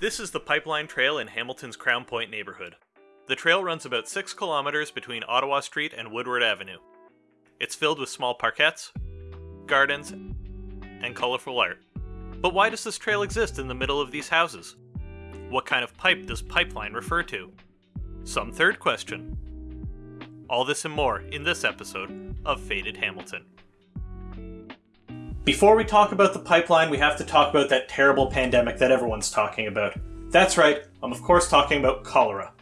This is the Pipeline Trail in Hamilton's Crown Point neighborhood. The trail runs about 6 kilometers between Ottawa Street and Woodward Avenue. It's filled with small parkettes, gardens, and colorful art. But why does this trail exist in the middle of these houses? What kind of pipe does pipeline refer to? Some third question. All this and more in this episode of Faded Hamilton. Before we talk about the pipeline, we have to talk about that terrible pandemic that everyone's talking about. That's right, I'm of course talking about cholera.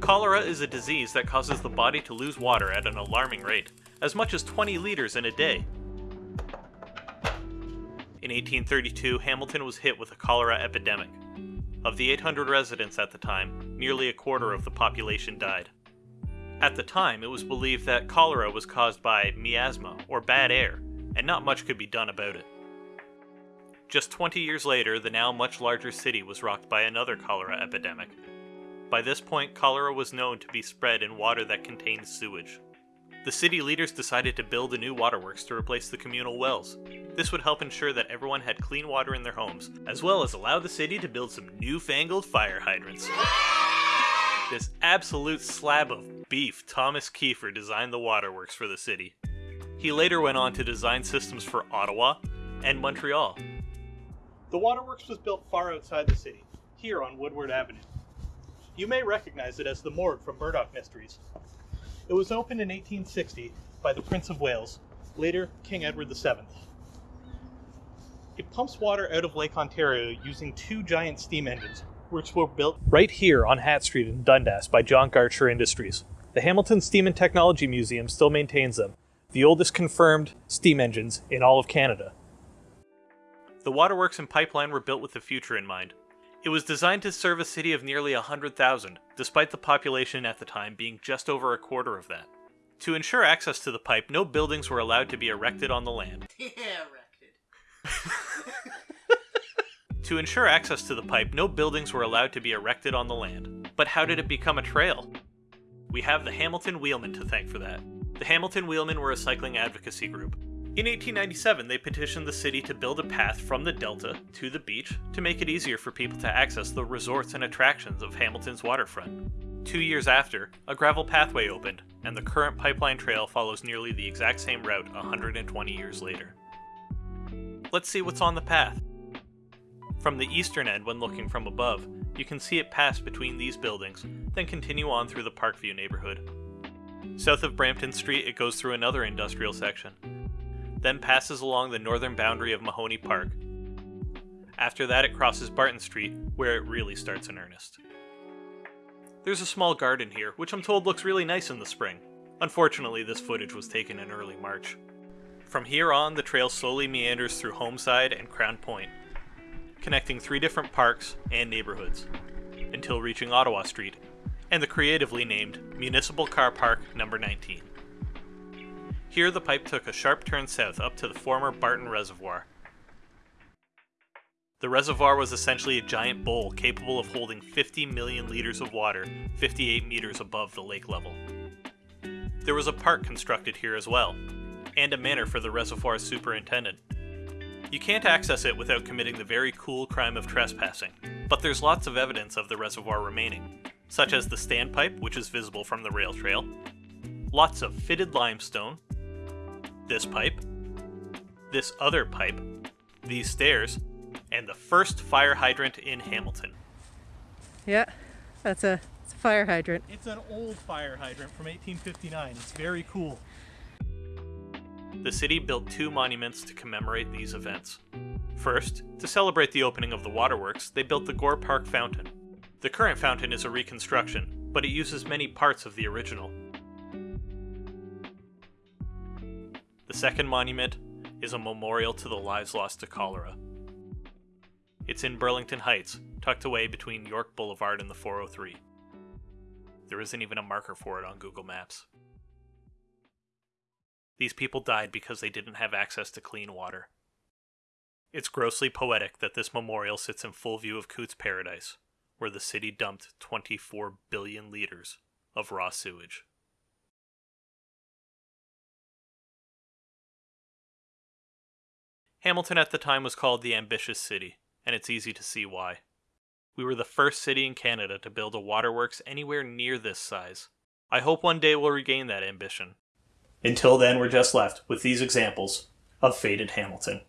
Cholera is a disease that causes the body to lose water at an alarming rate, as much as 20 liters in a day. In 1832, Hamilton was hit with a cholera epidemic. Of the 800 residents at the time, nearly a quarter of the population died. At the time, it was believed that cholera was caused by miasma, or bad air, and not much could be done about it. Just 20 years later, the now much larger city was rocked by another cholera epidemic. By this point, cholera was known to be spread in water that contained sewage. The city leaders decided to build a new waterworks to replace the communal wells. This would help ensure that everyone had clean water in their homes, as well as allow the city to build some newfangled fire hydrants. This absolute slab of beef, Thomas Keefer designed the waterworks for the city. He later went on to design systems for Ottawa and Montreal. The waterworks was built far outside the city, here on Woodward Avenue. You may recognize it as the morgue from Murdoch Mysteries. It was opened in 1860 by the Prince of Wales, later King Edward VII. It pumps water out of Lake Ontario using two giant steam engines, which were built right here on Hatt Street in Dundas by John Gartshore Industries. The Hamilton Steam and Technology Museum still maintains them, the oldest confirmed steam engines in all of Canada. The waterworks and pipeline were built with the future in mind. It was designed to serve a city of nearly 100,000, despite the population at the time being just over a quarter of that. To ensure access to the pipe, no buildings were allowed to be erected on the land. Erected. To ensure access to the pipe, no buildings were allowed to be erected on the land. But how did it become a trail? We have the Hamilton Wheelmen to thank for that. The Hamilton Wheelmen were a cycling advocacy group. In 1897, they petitioned the city to build a path from the delta to the beach to make it easier for people to access the resorts and attractions of Hamilton's waterfront. Two years after, a gravel pathway opened, and the current pipeline trail follows nearly the exact same route 120 years later. Let's see what's on the path. From the eastern end, when looking from above, you can see it pass between these buildings, then continue on through the Parkview neighborhood. South of Brampton Street, it goes through another industrial section, then passes along the northern boundary of Mahoney Park. After that, it crosses Barton Street, where it really starts in earnest. There's a small garden here, which I'm told looks really nice in the spring. Unfortunately, this footage was taken in early March. From here on, the trail slowly meanders through Homeside and Crown Point, connecting three different parks and neighborhoods, until reaching Ottawa Street, and the creatively named Municipal Car Park Number 19. Here, the pipe took a sharp turn south up to the former Barton Reservoir. The reservoir was essentially a giant bowl capable of holding 50 million liters of water 58 meters above the lake level. There was a park constructed here as well, and a manor for the reservoir's superintendent. You can't access it without committing the very cool crime of trespassing, but there's lots of evidence of the reservoir remaining, such as the standpipe, which is visible from the rail trail, lots of fitted limestone, this pipe, this other pipe, these stairs, and the first fire hydrant in Hamilton. Yeah, that's a, it's a fire hydrant. It's an old fire hydrant from 1859. It's very cool. The city built two monuments to commemorate these events. First, to celebrate the opening of the waterworks, they built the Gore Park Fountain. The current fountain is a reconstruction, but it uses many parts of the original. The second monument is a memorial to the lives lost to cholera. It's in Burlington Heights, tucked away between York Boulevard and the 403. There isn't even a marker for it on Google Maps. These people died because they didn't have access to clean water. It's grossly poetic that this memorial sits in full view of Cootes Paradise, where the city dumped 24 billion liters of raw sewage. Hamilton at the time was called the ambitious city, and it's easy to see why. We were the first city in Canada to build a waterworks anywhere near this size. I hope one day we'll regain that ambition until then, we're just left with these examples of faded Hamilton.